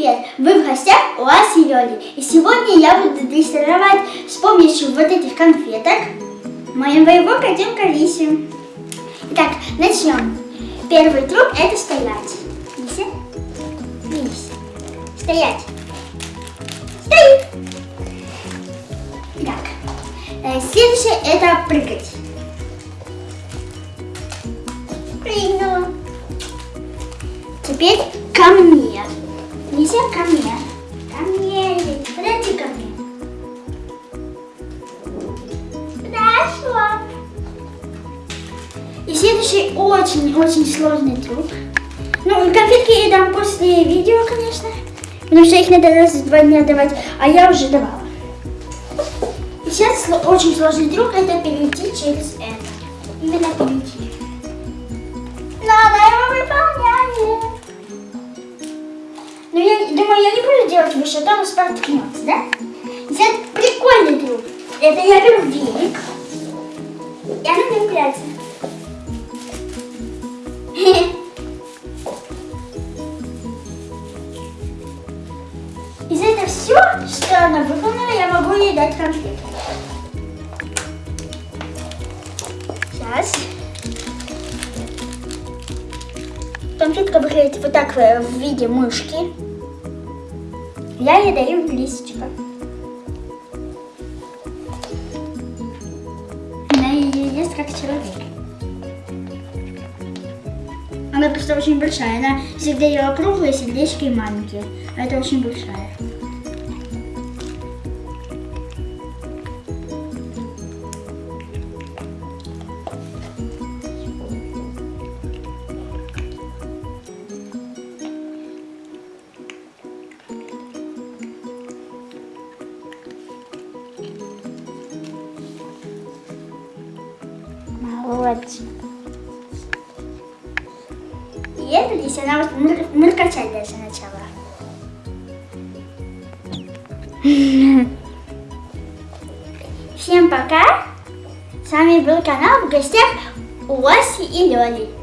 привет! Вы в гостях у Аси Лёли. И сегодня я буду дрессировать с помощью вот этих конфеток моего котенка Лиси. Итак, начнем. Первый трюк это стоять. Лися, Лися, стоять. Стоит. Так, э, следующее это прыгать. Прыгнула. Теперь ко мне. Нельзя ко мне. Ко мне. Подойди ко мне. Хорошо. И следующий очень-очень сложный трюк. Ну, конфетки я дам после видео, конечно. Потому что их надо раз в два дня давать, а я уже давала. И сейчас очень сложный трюк это перейти через это. Именно перейти. Делать выше, то он споткнется, да? Сейчас прикольный трюк. Это я беру велик. И она не упирается. И за это все, что она выполнила, я могу ей дать конфету. Сейчас. Конфетка выглядит вот так э, в виде мышки. Я ей даю листочка. Она ее ест как человек. Она просто очень большая. Она всегда ела круглые сердечки и маленькие. А это очень большая. Молодец. И это здесь она вот мыр, мыркачать даже начала. Всем пока! С вами был канал в гостях у Васи и Лёли.